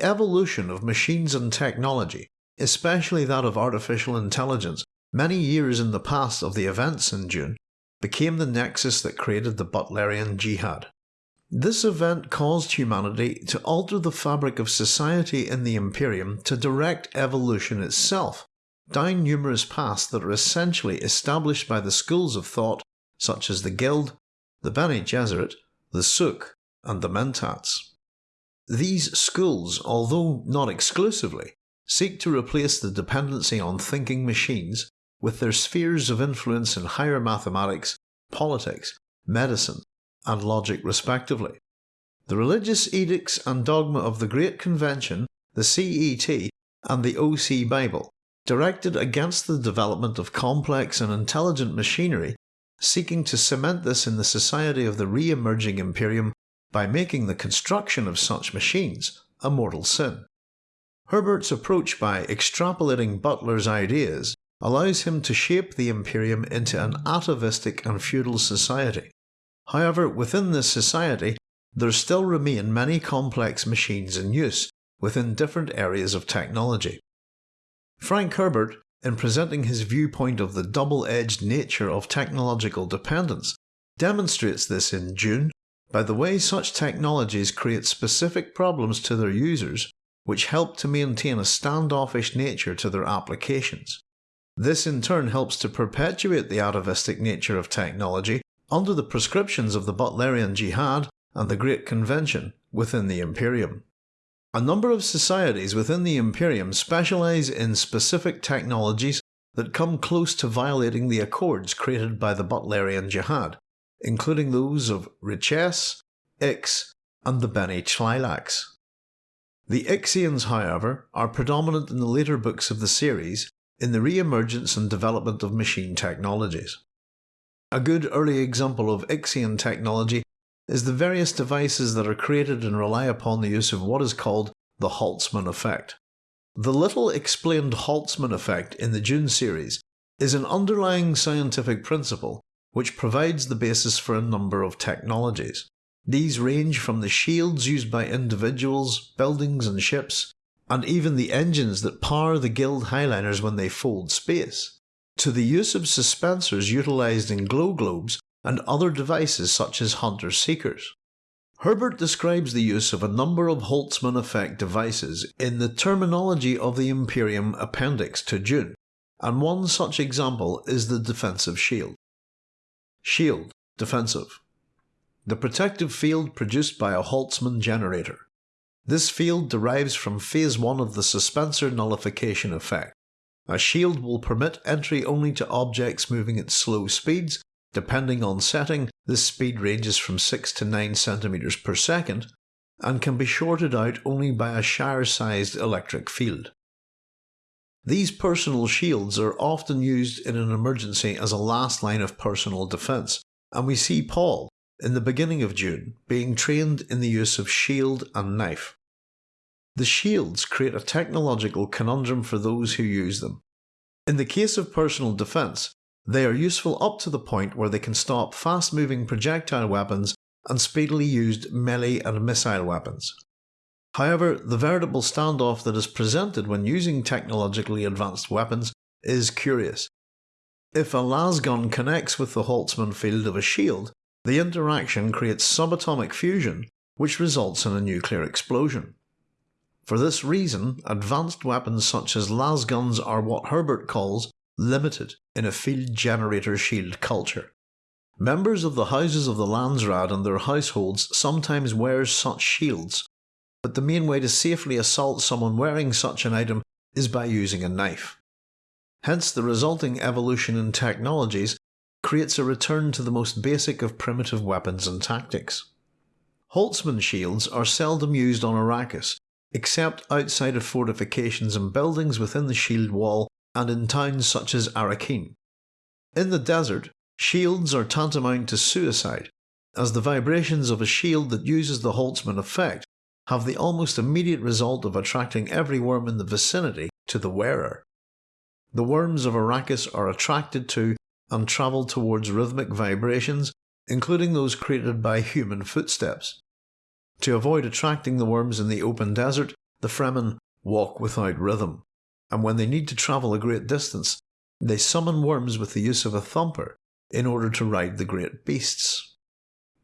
The evolution of machines and technology, especially that of artificial intelligence, many years in the past of the events in Dune, became the nexus that created the Butlerian Jihad. This event caused humanity to alter the fabric of society in the Imperium to direct evolution itself, down numerous paths that are essentially established by the schools of thought such as the Guild, the Bene Gesserit, the Suk, and the Mentats. These schools, although not exclusively, seek to replace the dependency on thinking machines with their spheres of influence in higher mathematics, politics, medicine, and logic respectively. The religious edicts and dogma of the Great Convention, the CET, and the OC Bible, directed against the development of complex and intelligent machinery, seeking to cement this in the society of the re-emerging Imperium by making the construction of such machines a mortal sin. Herbert's approach by extrapolating Butler's ideas allows him to shape the Imperium into an atavistic and feudal society, However, within this society, there still remain many complex machines in use within different areas of technology. Frank Herbert, in presenting his viewpoint of the double-edged nature of technological dependence, demonstrates this in Dune by the way such technologies create specific problems to their users which help to maintain a standoffish nature to their applications. This in turn helps to perpetuate the atavistic nature of technology under the prescriptions of the Butlerian Jihad and the Great Convention within the Imperium. A number of societies within the Imperium specialise in specific technologies that come close to violating the accords created by the Butlerian Jihad, including those of Richese, Ix, and the Bene Tleilax. The Ixians, however, are predominant in the later books of the series in the re-emergence and development of machine technologies. A good early example of Ixian technology is the various devices that are created and rely upon the use of what is called the Holtzman effect. The little explained Holtzman effect in the Dune series is an underlying scientific principle which provides the basis for a number of technologies. These range from the shields used by individuals, buildings and ships, and even the engines that power the Guild Highliners when they fold space, to the use of suspensors utilised in glow globes and other devices such as hunter-seekers. Herbert describes the use of a number of Holtzman effect devices in the terminology of the Imperium Appendix to Dune, and one such example is the defensive shield. Shield, defensive. The protective field produced by a Holtzman generator. This field derives from phase 1 of the suspensor nullification effect. A shield will permit entry only to objects moving at slow speeds. Depending on setting, this speed ranges from 6 to 9 cm per second, and can be shorted out only by a Shire-sized electric field. These personal shields are often used in an emergency as a last line of personal defence, and we see Paul, in the beginning of Dune, being trained in the use of shield and knife. The shields create a technological conundrum for those who use them. In the case of personal defence, they are useful up to the point where they can stop fast moving projectile weapons and speedily used melee and missile weapons. However, the veritable standoff that is presented when using technologically advanced weapons is curious. If a lasgun connects with the Holtzman field of a shield, the interaction creates subatomic fusion, which results in a nuclear explosion. For this reason, advanced weapons such as lasguns are what Herbert calls limited in a field generator shield culture. Members of the houses of the Landsraad and their households sometimes wear such shields, but the main way to safely assault someone wearing such an item is by using a knife. Hence the resulting evolution in technologies creates a return to the most basic of primitive weapons and tactics. Holtzman shields are seldom used on Arrakis except outside of fortifications and buildings within the shield wall and in towns such as Arrakeen. In the desert, shields are tantamount to suicide, as the vibrations of a shield that uses the Holtzman effect have the almost immediate result of attracting every worm in the vicinity to the wearer. The worms of Arrakis are attracted to and travel towards rhythmic vibrations, including those created by human footsteps. To avoid attracting the worms in the open desert, the Fremen walk without rhythm, and when they need to travel a great distance, they summon worms with the use of a thumper in order to ride the great beasts.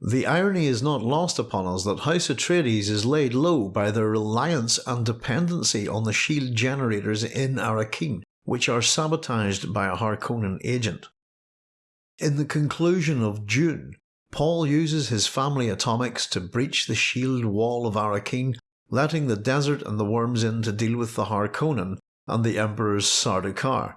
The irony is not lost upon us that House Atreides is laid low by their reliance and dependency on the shield generators in Arrakeen, which are sabotaged by a Harkonnen agent. In the conclusion of Dune, Paul uses his family atomics to breach the shield wall of Arrakeen, letting the desert and the worms in to deal with the Harkonnen and the Emperor's Sardaukar.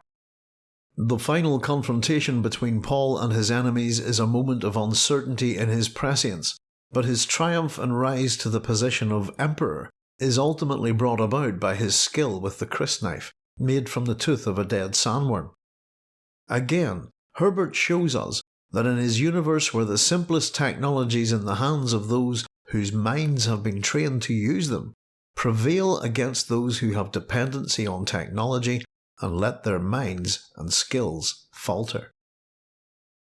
The final confrontation between Paul and his enemies is a moment of uncertainty in his prescience, but his triumph and rise to the position of Emperor is ultimately brought about by his skill with the crysknife, made from the tooth of a dead sandworm. Again, Herbert shows us that in his universe where the simplest technologies in the hands of those whose minds have been trained to use them prevail against those who have dependency on technology and let their minds and skills falter.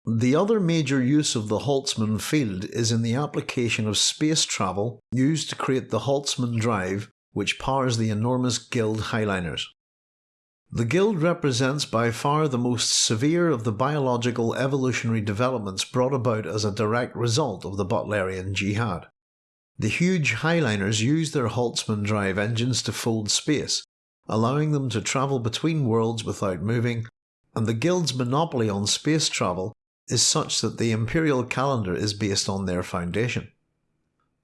The other major use of the Holtzman field is in the application of space travel used to create the Holtzman drive which powers the enormous Guild Highliners. The Guild represents by far the most severe of the biological evolutionary developments brought about as a direct result of the Butlerian Jihad. The huge Highliners use their Holtzman drive engines to fold space, allowing them to travel between worlds without moving, and the Guild's monopoly on space travel is such that the imperial calendar is based on their foundation.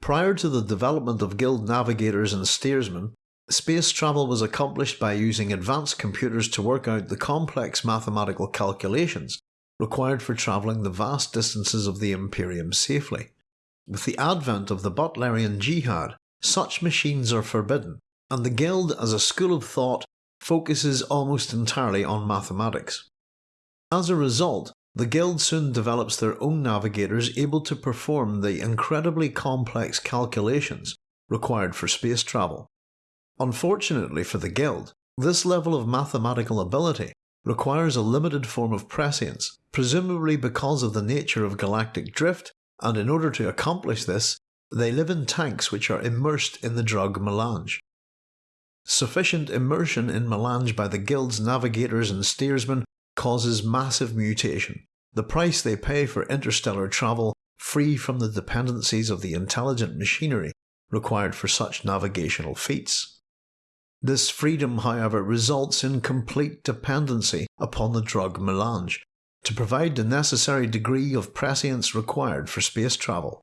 Prior to the development of Guild navigators and steersmen, space travel was accomplished by using advanced computers to work out the complex mathematical calculations required for travelling the vast distances of the Imperium safely. With the advent of the Butlerian Jihad, such machines are forbidden, and the Guild as a school of thought focuses almost entirely on mathematics. As a result, the Guild soon develops their own navigators able to perform the incredibly complex calculations required for space travel. Unfortunately for the Guild, this level of mathematical ability requires a limited form of prescience, presumably because of the nature of galactic drift, and in order to accomplish this, they live in tanks which are immersed in the drug melange. Sufficient immersion in melange by the Guild's navigators and steersmen causes massive mutation, the price they pay for interstellar travel free from the dependencies of the intelligent machinery required for such navigational feats. This freedom, however, results in complete dependency upon the drug melange to provide the necessary degree of prescience required for space travel.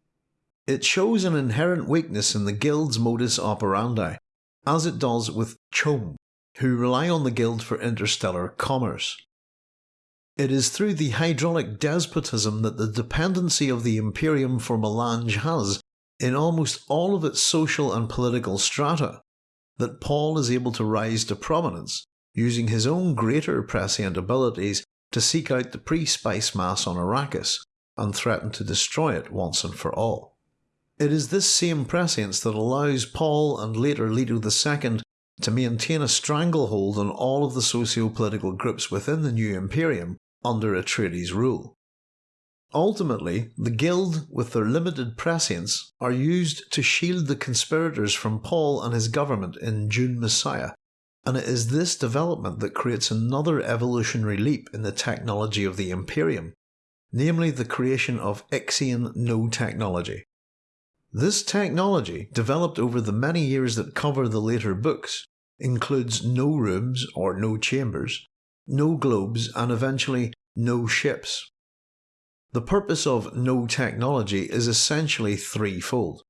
It shows an inherent weakness in the Guild's modus operandi, as it does with CHOAM, who rely on the Guild for interstellar commerce. It is through the hydraulic despotism that the dependency of the Imperium for melange has, in almost all of its social and political strata, that Paul is able to rise to prominence, using his own greater prescient abilities to seek out the pre-spice mass on Arrakis and threaten to destroy it once and for all. It is this same prescience that allows Paul and later Leto II to maintain a stranglehold on all of the socio-political groups within the new Imperium under Atreides' rule. Ultimately, the Guild, with their limited prescience, are used to shield the conspirators from Paul and his government in Dune Messiah, and it is this development that creates another evolutionary leap in the technology of the Imperium, namely the creation of Ixian no technology. This technology, developed over the many years that cover the later books, includes no rooms or no chambers, no globes, and eventually no ships. The purpose of no technology is essentially threefold.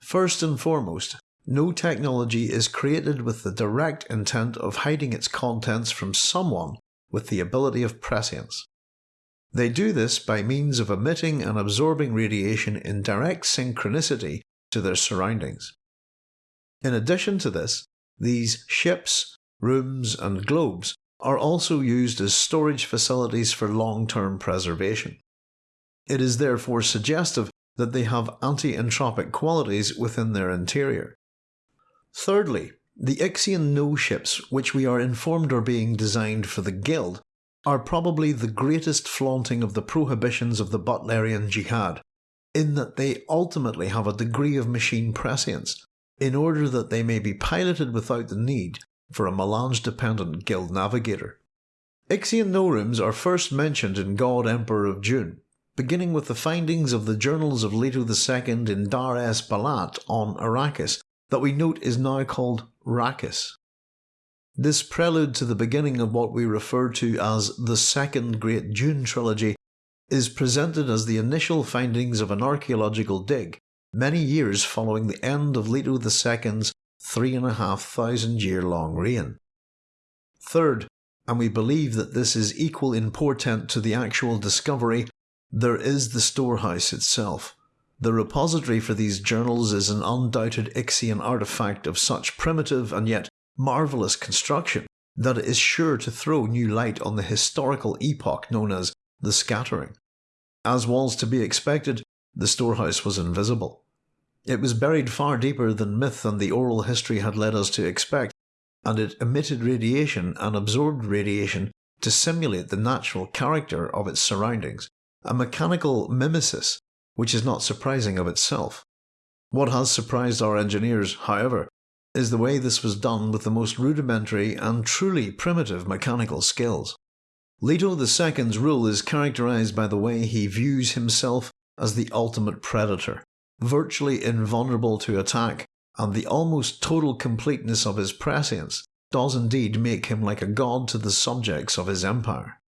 First and foremost, no technology is created with the direct intent of hiding its contents from someone with the ability of prescience. They do this by means of emitting and absorbing radiation in direct synchronicity to their surroundings. In addition to this, these ships, rooms, and globes are also used as storage facilities for long-term preservation. It is therefore suggestive that they have anti-entropic qualities within their interior. Thirdly, the Ixian No ships, which we are informed are being designed for the Guild, are probably the greatest flaunting of the prohibitions of the Butlerian Jihad, in that they ultimately have a degree of machine prescience, in order that they may be piloted without the need for a melange-dependent guild navigator. Ixian no-rooms are first mentioned in God Emperor of Dune, beginning with the findings of the journals of Leto II in Dar es Balat on Arrakis that we note is now called Rakis. This prelude to the beginning of what we refer to as the Second Great Dune Trilogy is presented as the initial findings of an archaeological dig many years following the end of Leto II's three and a half thousand year long reign. Third, and we believe that this is equal in portent to the actual discovery, there is the storehouse itself. The repository for these journals is an undoubted Ixian artifact of such primitive and yet marvellous construction that is sure to throw new light on the historical epoch known as the Scattering. As was to be expected, the storehouse was invisible. It was buried far deeper than myth and the oral history had led us to expect, and it emitted radiation and absorbed radiation to simulate the natural character of its surroundings, a mechanical mimesis which is not surprising of itself. What has surprised our engineers, however, is the way this was done with the most rudimentary and truly primitive mechanical skills. Leto II's rule is characterized by the way he views himself as the ultimate predator, virtually invulnerable to attack, and the almost total completeness of his prescience does indeed make him like a god to the subjects of his empire.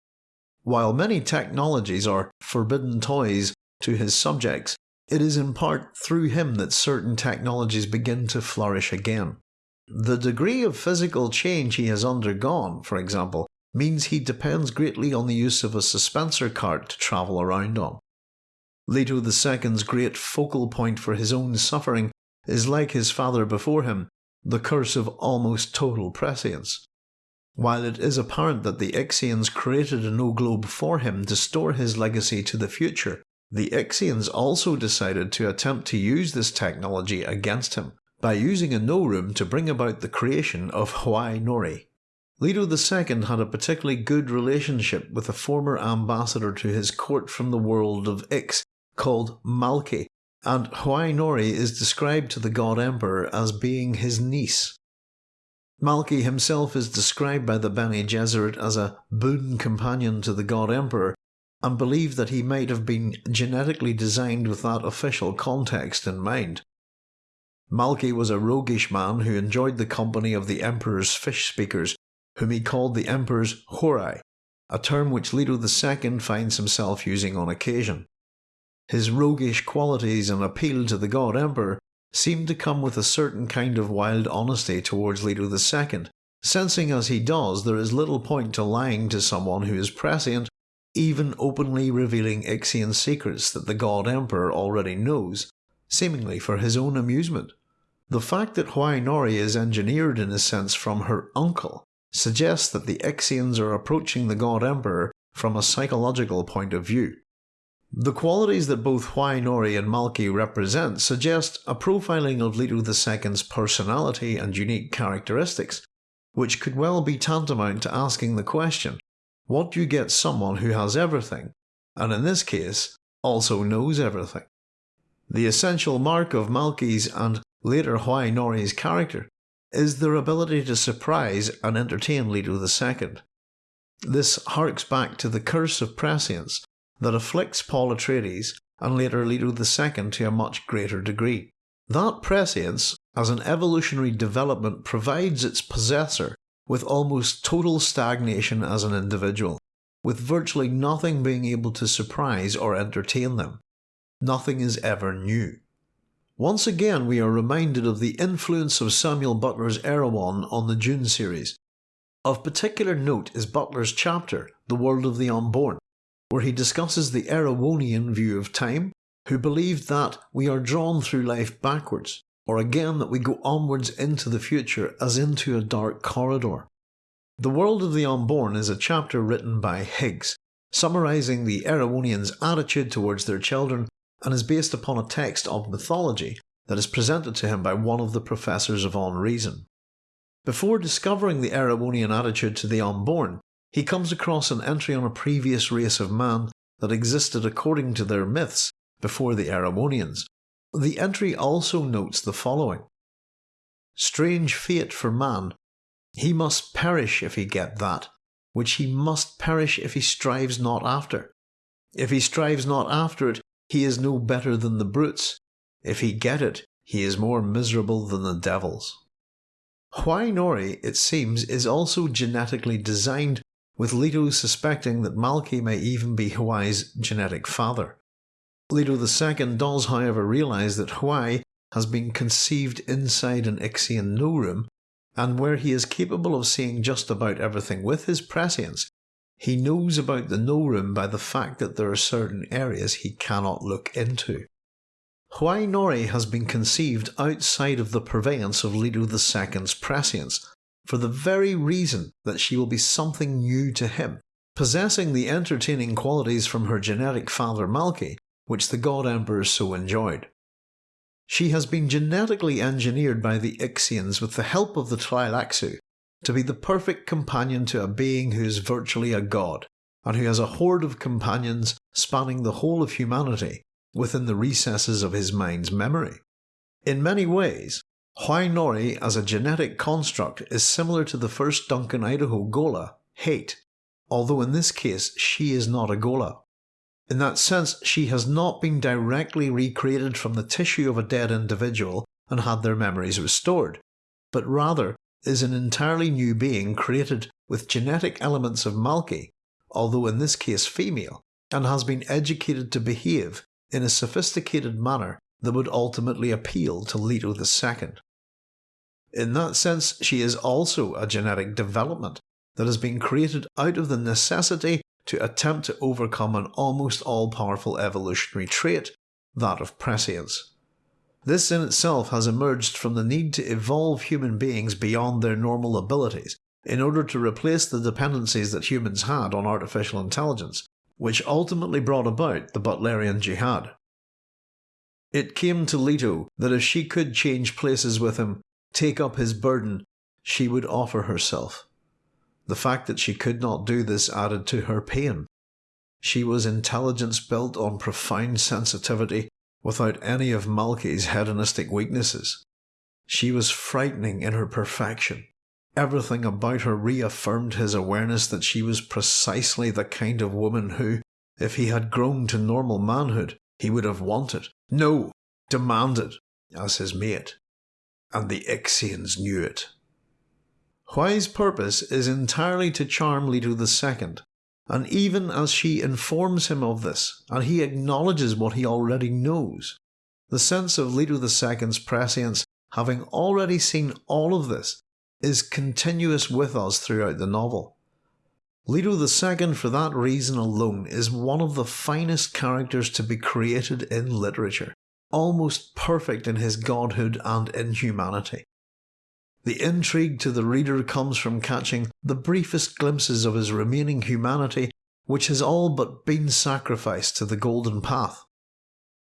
While many technologies are forbidden toys to his subjects, it is in part through him that certain technologies begin to flourish again. The degree of physical change he has undergone, for example, means he depends greatly on the use of a suspensor cart to travel around on. Leto II's great focal point for his own suffering is like his father before him, the curse of almost total prescience. While it is apparent that the Ixians created a no globe for him to store his legacy to the future, the Ixians also decided to attempt to use this technology against him by using a no room to bring about the creation of Hwi Noree. Leto II had a particularly good relationship with a former ambassador to his court from the world of Ix called Malky, and Hwi Noree is described to the God Emperor as being his niece. Malky himself is described by the Bene Gesserit as a boon companion to the God Emperor and believe that he might have been genetically designed with that official context in mind. Malky was a roguish man who enjoyed the company of the Emperor's fish speakers, whom he called the Emperor's Horai, a term which Leto II finds himself using on occasion. His roguish qualities and appeal to the God Emperor seem to come with a certain kind of wild honesty towards Leto II, sensing as he does there is little point to lying to someone who is prescient even openly revealing Ixian secrets that the God Emperor already knows, seemingly for his own amusement. The fact that Hwi Noree is engineered in a sense from her uncle suggests that the Ixians are approaching the God Emperor from a psychological point of view. The qualities that both Hwi Noree and Malky represent suggest a profiling of Leto II's personality and unique characteristics, which could well be tantamount to asking the question what you get someone who has everything, and in this case, also knows everything? The essential mark of Malky's and later Hwi Noree's character is their ability to surprise and entertain Leto II. This harks back to the curse of prescience that afflicts Paul Atreides and later Leto II to a much greater degree. That prescience, as an evolutionary development, provides its possessor with almost total stagnation as an individual, with virtually nothing being able to surprise or entertain them. Nothing is ever new. Once again we are reminded of the influence of Samuel Butler's Erewhon on the Dune series. Of particular note is Butler's chapter, The World of the Unborn, where he discusses the Erewhonian view of time, who believed that we are drawn through life backwards, or again that we go onwards into the future as into a dark corridor. The World of the Unborn is a chapter written by Higgs, summarising the Erewhonians' attitude towards their children and is based upon a text of mythology that is presented to him by one of the professors of Unreason. Before discovering the Erewhonian attitude to the unborn, he comes across an entry on a previous race of man that existed according to their myths before the Erewhonians, the entry also notes the following. strange fate for man. He must perish if he get that, which he must perish if he strives not after. If he strives not after it, he is no better than the brutes. If he get it, he is more miserable than the devils. Hwi Noree, it seems, is also genetically designed, with Leto suspecting that Malky may even be Hwi's genetic father. Leto II does however realise that Hwi has been conceived inside an Ixian no room, and where he is capable of seeing just about everything with his prescience, he knows about the no room by the fact that there are certain areas he cannot look into. Hwi Noree has been conceived outside of the purveyance of Leto II's prescience, for the very reason that she will be something new to him, possessing the entertaining qualities from her genetic father Malky, which the God Emperor so enjoyed. She has been genetically engineered by the Ixians with the help of the Tleilaxu to be the perfect companion to a being who is virtually a god, and who has a horde of companions spanning the whole of humanity within the recesses of his mind's memory. In many ways, Hwi Noree as a genetic construct is similar to the first Duncan Idaho Ghola, Hayt, although in this case she is not a Ghola. In that sense, she has not been directly recreated from the tissue of a dead individual and had their memories restored, but rather is an entirely new being created with genetic elements of Malky, although in this case female, and has been educated to behave in a sophisticated manner that would ultimately appeal to Leto II. In that sense, she is also a genetic development that has been created out of the necessity to attempt to overcome an almost all powerful evolutionary trait, that of prescience. This in itself has emerged from the need to evolve human beings beyond their normal abilities in order to replace the dependencies that humans had on artificial intelligence which ultimately brought about the Butlerian Jihad. It came to Leto that if she could change places with him, take up his burden, she would offer herself. The fact that she could not do this added to her pain. She was intelligence built on profound sensitivity without any of Malky's hedonistic weaknesses. She was frightening in her perfection. Everything about her reaffirmed his awareness that she was precisely the kind of woman who, if he had grown to normal manhood, he would have wanted, no, demanded, as his mate. And the Ixians knew it. Hwi's purpose is entirely to charm Leto II, and even as she informs him of this, and he acknowledges what he already knows, the sense of Leto II's prescience, having already seen all of this, is continuous with us throughout the novel. Leto II, for that reason alone, is one of the finest characters to be created in literature, almost perfect in his godhood and inhumanity. The intrigue to the reader comes from catching the briefest glimpses of his remaining humanity, which has all but been sacrificed to the Golden Path.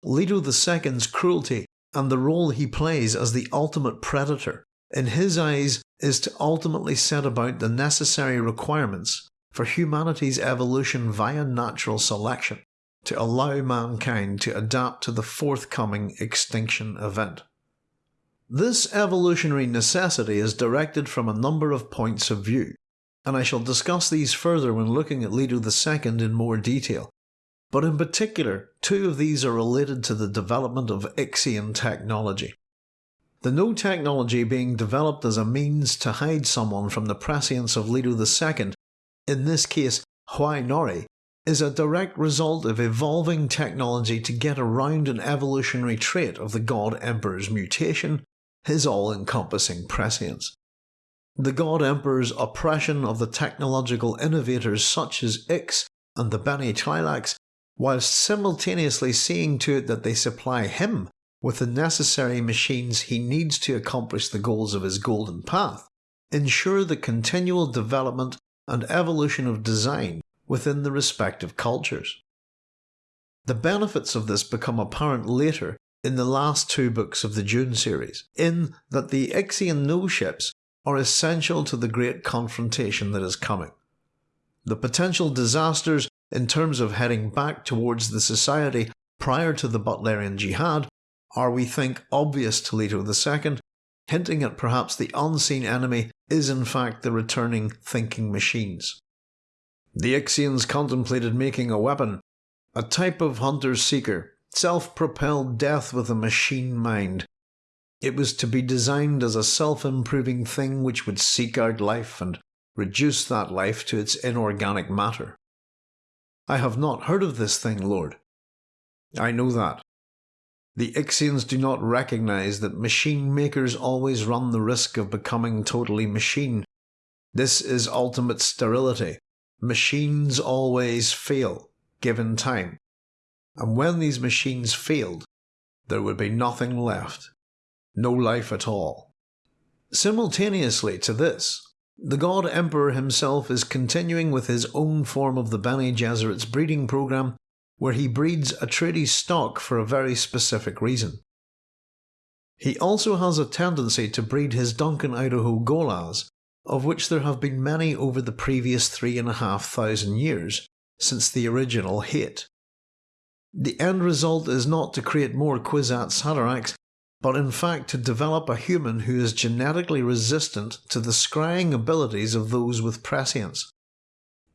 Leto II's cruelty and the role he plays as the ultimate predator, in his eyes, is to ultimately set about the necessary requirements for humanity's evolution via natural selection to allow mankind to adapt to the forthcoming extinction event. This evolutionary necessity is directed from a number of points of view, and I shall discuss these further when looking at Leto II in more detail, but in particular, two of these are related to the development of Ixian technology. The no technology being developed as a means to hide someone from the prescience of Leto II, in this case Hwi Noree, is a direct result of evolving technology to get around an evolutionary trait of the God Emperor's mutation, his all-encompassing prescience. The God Emperor's oppression of the technological innovators such as Ix and the Bene Tleilax, whilst simultaneously seeing to it that they supply him with the necessary machines he needs to accomplish the goals of his golden path, ensure the continual development and evolution of design within the respective cultures. The benefits of this become apparent later in the last two books of the Dune series, in that the Ixian no ships are essential to the great confrontation that is coming. The potential disasters in terms of heading back towards the society prior to the Butlerian Jihad are, we think, obvious to Leto II, hinting at perhaps the unseen enemy is in fact the returning thinking machines. The Ixians contemplated making a weapon, a type of hunter-seeker, self-propelled death with a machine mind. It was to be designed as a self-improving thing which would seek out life and reduce that life to its inorganic matter. I have not heard of this thing, Lord. I know that. The Ixians do not recognize that machine makers always run the risk of becoming totally machine. This is ultimate sterility. Machines always fail, given time. And when these machines failed, there would be nothing left. No life at all. Simultaneously to this, the God Emperor himself is continuing with his own form of the Bene Gesserit's breeding program, where he breeds a Atreides stock for a very specific reason. He also has a tendency to breed his Duncan Idaho Gholas, of which there have been many over the previous three and a half thousand years, since the original Hayt. The end result is not to create more Kwisatz Haderachs, but in fact to develop a human who is genetically resistant to the scrying abilities of those with prescience.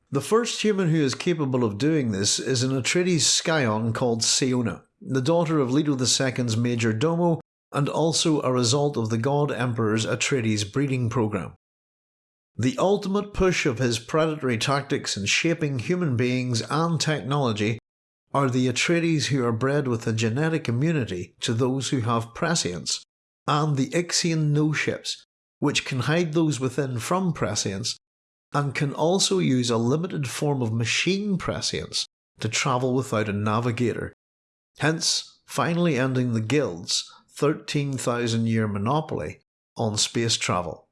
The first human who is capable of doing this is an Atreides scion called Siona, the daughter of Leto II's major domo and also a result of the God Emperor's Atreides breeding program. The ultimate push of his predatory tactics in shaping human beings and technology are the Atreides who are bred with a genetic immunity to those who have prescience, and the Ixian no-ships, which can hide those within from prescience, and can also use a limited form of machine prescience to travel without a navigator, hence finally ending the Guild's 13,000 year monopoly on space travel.